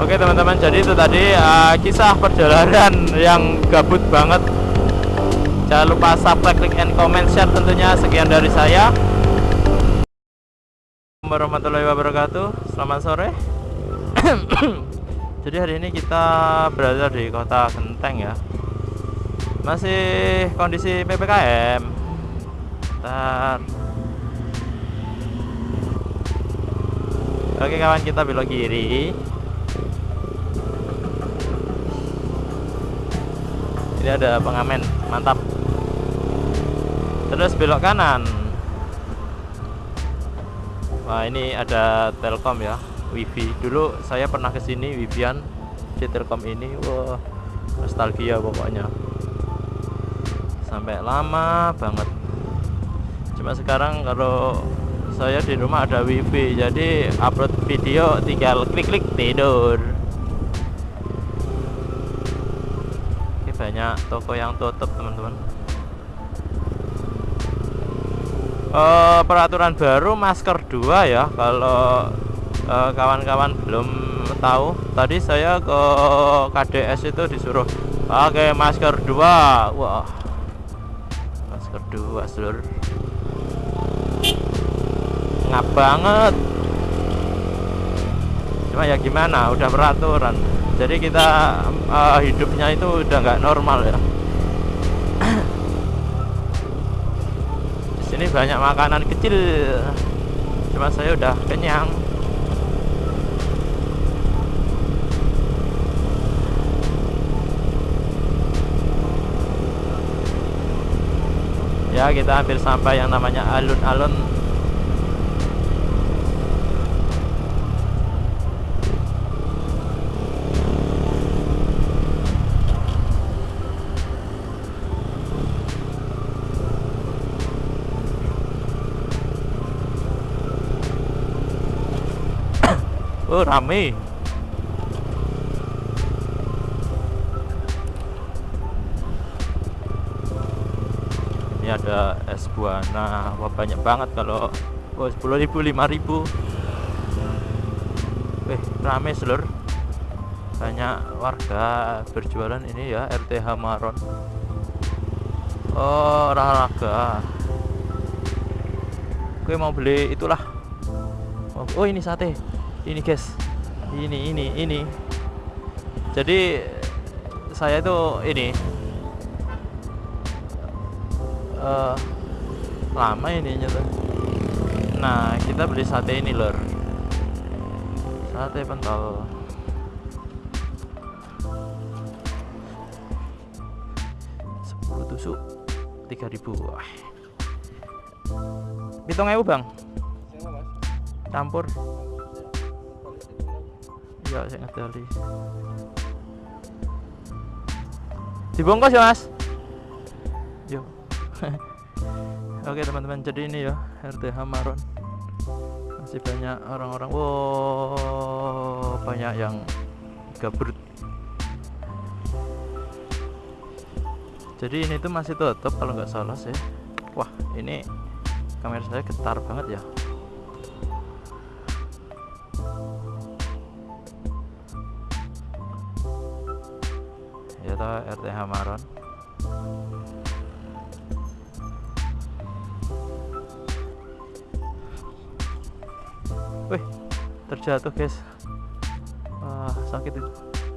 Oke teman-teman, jadi itu tadi uh, kisah perjalanan yang gabut banget. Jangan lupa subscribe, like, and comment, share tentunya. Sekian dari saya. warahmatullahi wabarakatuh. Selamat sore. jadi hari ini kita berada di kota Genteng ya. Masih kondisi PPKM. Ntar. Oke kawan kita belok kiri. Ini ada pengamen mantap. Terus belok kanan. Wah ini ada telkom ya wifi. Dulu saya pernah ke sini wifian di telkom ini. Wah nostalgia pokoknya. Sampai lama banget. Cuma sekarang kalau saya di rumah ada wifi jadi upload video tinggal klik-klik tidur banyak toko yang tutup teman-teman. Uh, peraturan baru masker dua ya kalau eh, kawan-kawan uh, belum tahu. Tadi saya ke KDS itu disuruh pakai masker dua. Wah. Masker dua seluruh ngap banget. Cuma ya gimana udah peraturan jadi kita uh, hidupnya itu udah nggak normal ya. Di sini banyak makanan kecil. Cuma saya udah kenyang. Ya kita hampir sampai yang namanya alun-alun rame. Ini ada es buana. Wah banyak banget kalau oh, 10.000 5.000 eh rame seluruh banyak warga berjualan ini ya RTH Maron oh olahraga. Gue mau beli itulah. Oh ini sate ini guys. Ini ini ini. Jadi saya itu ini. Uh, lama ini tuh nah kita beli sate ini lor. Sate pentol. Sepuluh tusuk 3000 wah. Hitung ewu bang. Campur ya saya ngerti dibongkos ya mas? Yuk oke teman-teman jadi ini ya RT Hamaron masih banyak orang-orang. Wow banyak yang gabrut jadi ini tuh masih tutup kalau nggak salah sih. Wah ini kamera saya getar banget ya kita RT Hamaron. Wih terjatuh guys. Wah sakit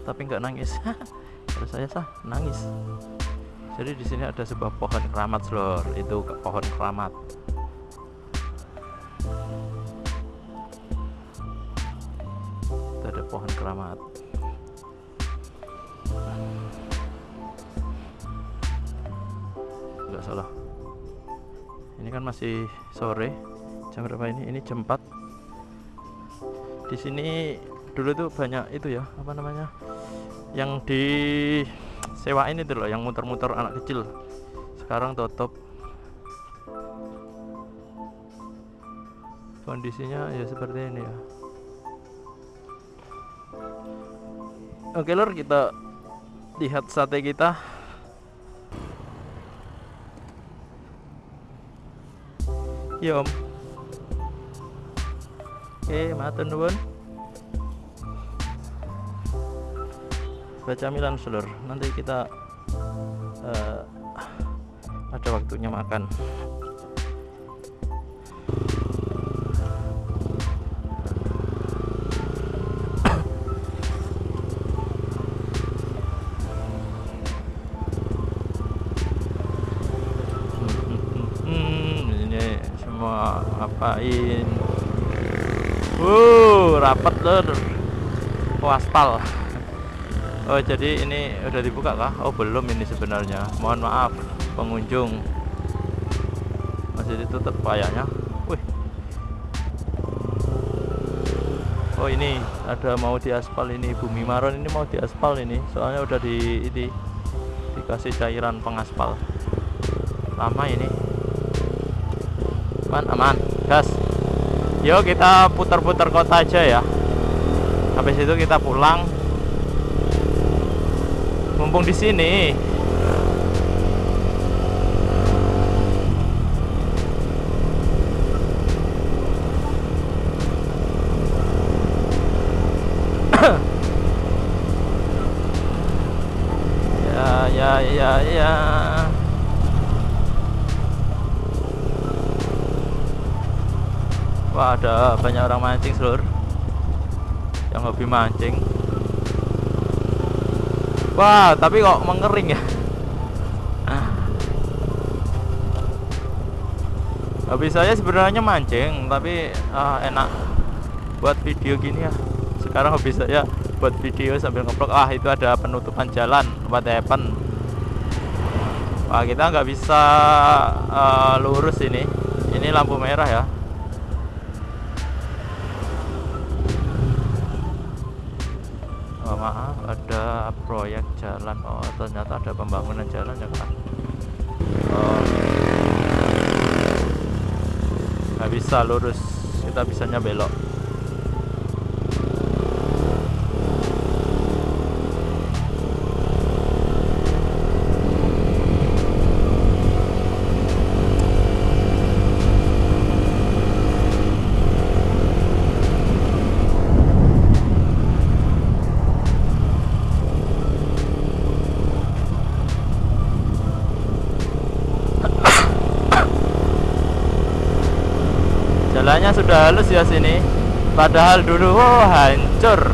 tapi nggak nangis. Kalau saya sah nangis. Jadi di sini ada sebuah pohon keramat lor. Itu pohon keramat. Itu ada pohon keramat nggak salah ini kan masih sore jam berapa ini? Ini jam 4 di sini dulu tuh banyak itu ya apa namanya yang di sewa ini tuh loh yang muter-muter anak kecil. Sekarang tutup. Kondisinya ya seperti ini ya. Oke lor kita lihat sate kita Yo, om. Oke matur nuwun. Baca milan seluruh nanti kita uh, ada waktunya makan. Ngapain? Uh rapat lur. Oh aspal Oh jadi ini udah dibuka kah? Oh belum ini sebenarnya. Mohon maaf pengunjung. Masih ditutup kayaknya Wih. Oh ini ada mau diaspal ini. Bumi Maron ini mau diaspal ini. Soalnya udah di ini dikasih cairan pengaspal. Lama ini. Aman aman gas. Yuk kita putar-putar kota aja ya. Habis itu kita pulang. Mumpung di sini. Ya ya ya ya ada banyak orang mancing seluruh yang hobi mancing Wah, tapi kok mengering ya? Habis saya sebenarnya mancing, tapi ah, enak buat video gini ya. Sekarang hobi saya buat video sambil ngeblok. Ah, itu ada penutupan jalan, what happen? Wah, kita nggak bisa uh, lurus ini. Ini lampu merah ya. Proyek jalan. Oh ternyata ada pembangunan jalan ya kan oh. Nggak bisa lurus kita bisanya belok jalannya sudah halus ya sini. Padahal dulu oh hancur.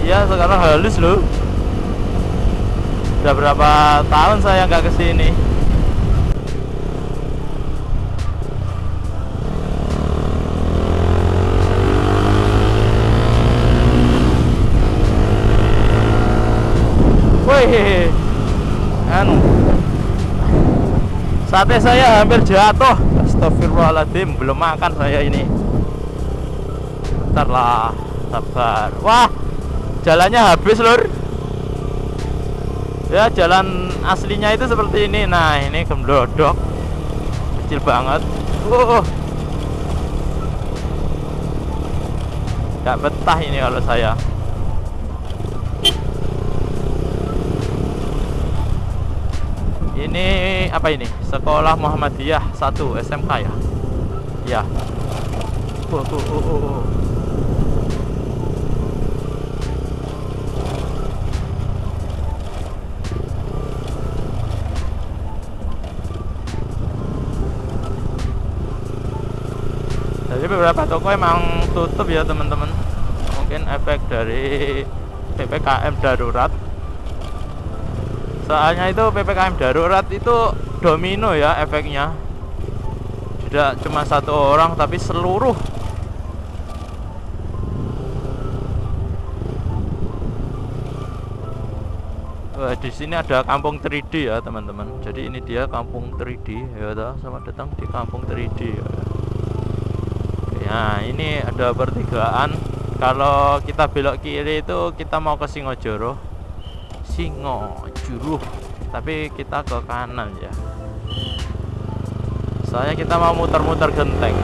Iya sekarang halus loh. Udah berapa tahun saya nggak ke sini. Wih, kan sate saya hampir jatuh. Astagfirullahaladzim belum makan saya ini. Bentar lah sabar. Wah jalannya habis lur. Ya jalan aslinya itu seperti ini. Nah ini gemblodok. Kecil banget. Uh. Gak betah ini kalau saya. Ini apa ini? Sekolah Muhammadiyah 1 SMK ya? Ya. Uh, uh, uh, uh, uh. jadi beberapa toko emang tutup ya teman-teman. Mungkin efek dari PPKM darurat. Soalnya itu PPKM darurat itu domino ya efeknya. Tidak cuma satu orang tapi seluruh. Wah, di sini ada kampung 3D ya teman-teman. Jadi ini dia kampung 3D ya toh. Selamat datang di kampung 3D ya. ya ini ada pertigaan. Kalau kita belok kiri itu kita mau ke Singojoro. Singojuru tapi kita ke kanan ya soalnya kita mau muter-muter genteng.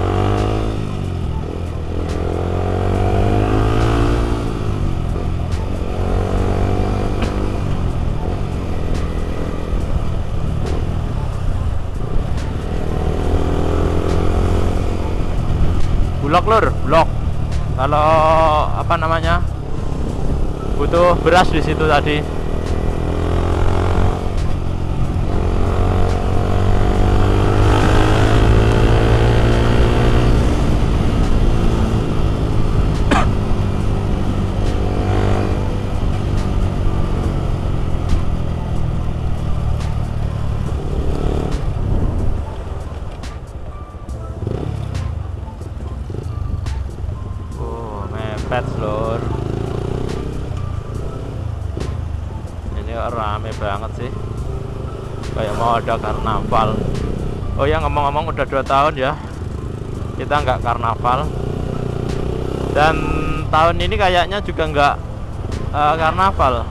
Blok lur blok. Kalau apa namanya butuh beras di situ tadi mepet lor. Ini rame banget sih. Kayak mau ada karnaval. Oh ya ngomong-ngomong udah dua tahun ya. Kita nggak karnaval. Dan tahun ini kayaknya juga nggak eh, karnaval.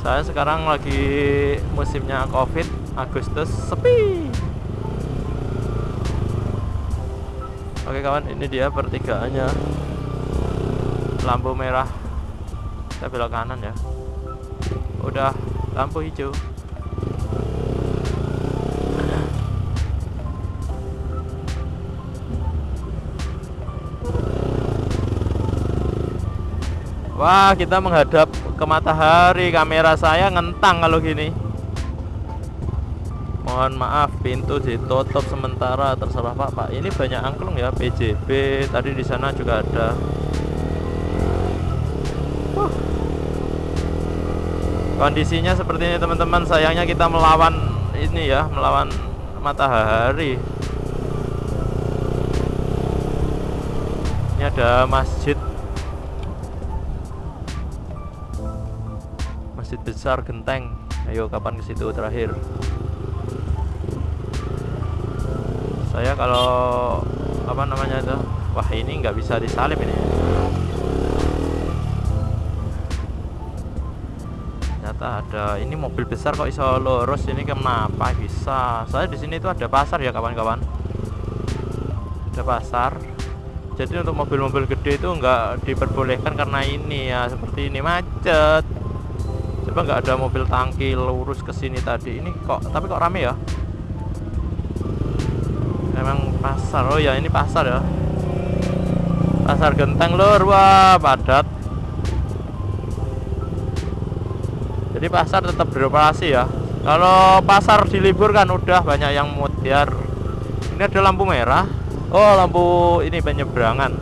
Saya sekarang lagi musimnya Covid, Agustus sepi. Oke kawan, ini dia pertigaannya. Lampu merah. Kita belok kanan ya. Udah lampu hijau. Wah, kita menghadap ke matahari. Kamera saya ngentang kalau gini. Mohon maaf, pintu ditutup sementara. Terserah Pak. Pak, ini banyak angklung ya, PJB. Tadi di sana juga ada. Kondisinya seperti ini teman-teman. Sayangnya kita melawan ini ya, melawan matahari. Ini ada masjid Masjid besar genteng. Ayo kapan ke situ terakhir? Saya kalau apa namanya itu? Wah ini nggak bisa disalip ini. Ternyata ada. Ini mobil besar kok iso lurus ini kenapa bisa? Saya di sini itu ada pasar ya kawan-kawan. Ada pasar. Jadi untuk mobil-mobil gede itu nggak diperbolehkan karena ini ya seperti ini macet. Coba nggak ada mobil tangki lurus ke sini tadi. Ini kok tapi kok rame ya? Emang pasar. Oh ya ini pasar ya. Pasar genteng lur. Wah padat jadi pasar tetap beroperasi ya. Kalau pasar diliburkan udah banyak yang mutiar ini ada lampu merah. Oh lampu ini penyeberangan.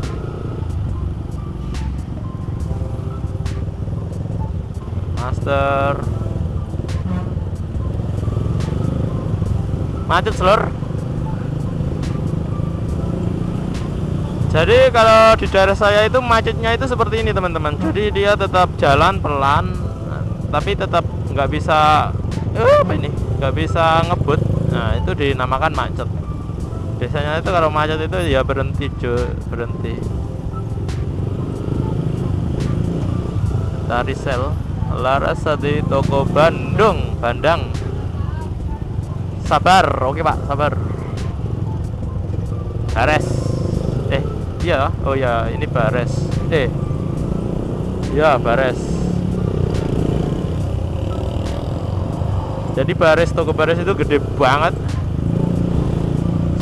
Master. Macet selur. Jadi kalau di daerah saya itu macetnya itu seperti ini teman-teman. Jadi dia tetap jalan pelan tapi tetap nggak bisa eh, apa ini? Nggak bisa ngebut. Nah itu dinamakan macet. Biasanya itu kalau macet itu ya berhenti jo berhenti. Tarisel Laras di toko Bandung Bandang. Sabar oke pak sabar. Bares. Eh iya oh ya ini Bares. Eh ya Bares jadi Bares toko Bares itu gede banget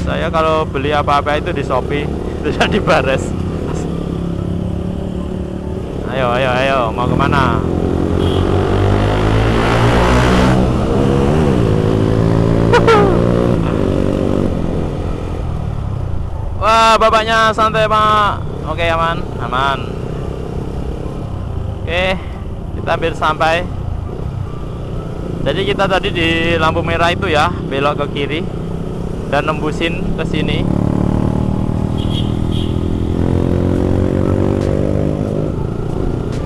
saya kalau beli apa-apa itu di Shopee itu jadi Bares ayo ayo ayo mau ke mana Wah, bapaknya santai, Pak. Oke, aman, aman. Oke, kita hampir sampai. Jadi kita tadi di lampu merah itu ya, belok ke kiri dan nembusin ke sini.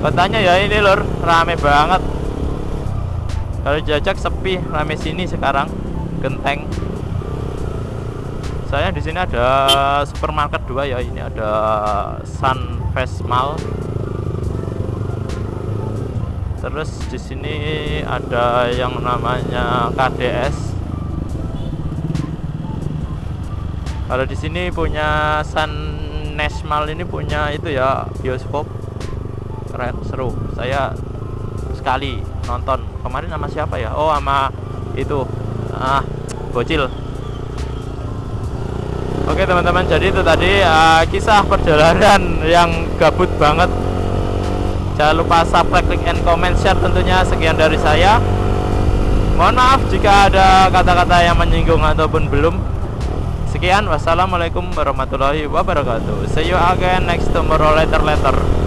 Katanya ya ini lor, rame banget. Kalau jajak sepi, rame sini sekarang. Genteng saya di sini ada supermarket dua ya ini ada Sunfest Mall terus di sini ada yang namanya KDS kalau di sini punya Sun National ini punya itu ya bioskop. Keren seru. Saya sekali nonton. Kemarin sama siapa ya? Oh sama itu. Ah bocil. Oke teman-teman jadi itu tadi uh, kisah perjalanan yang gabut banget jangan lupa subscribe like and comment. Share tentunya sekian dari saya. Mohon maaf jika ada kata-kata yang menyinggung ataupun belum. Sekian. Wassalamualaikum warahmatullahi wabarakatuh. See you again next tomorrow. Later later